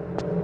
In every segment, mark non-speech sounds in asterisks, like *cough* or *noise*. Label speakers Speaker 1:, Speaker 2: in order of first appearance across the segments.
Speaker 1: you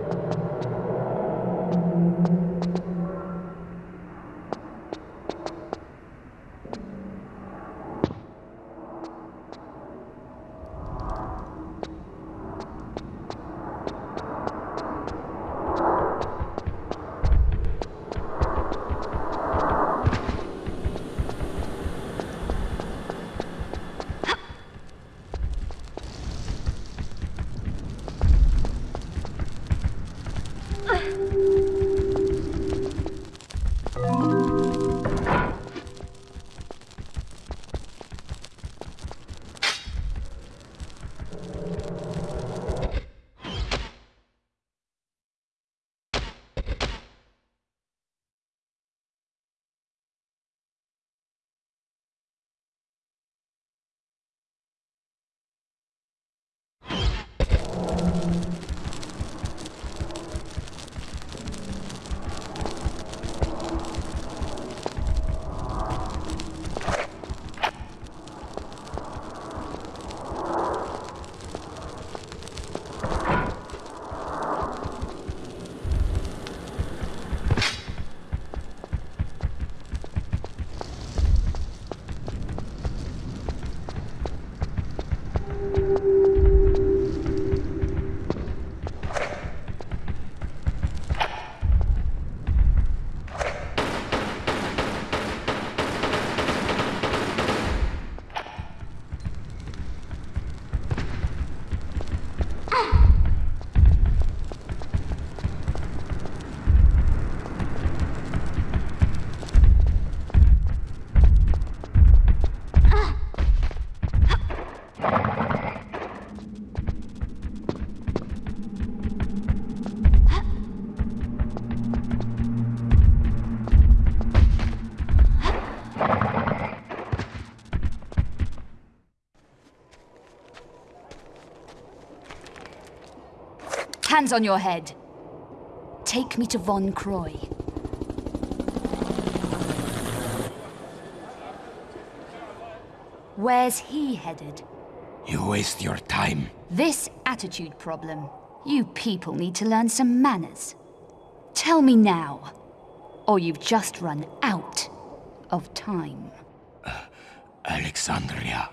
Speaker 1: Hands on your head. Take me to Von Croy. Where's he headed?
Speaker 2: You waste your time.
Speaker 1: This attitude problem. You people need to learn some manners. Tell me now, or you've just run out of time.
Speaker 2: Uh,
Speaker 1: Alexandria.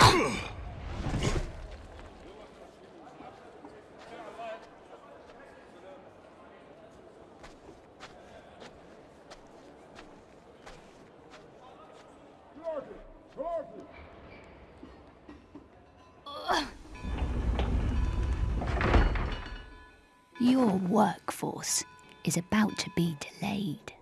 Speaker 1: *coughs* Workforce is about to be delayed.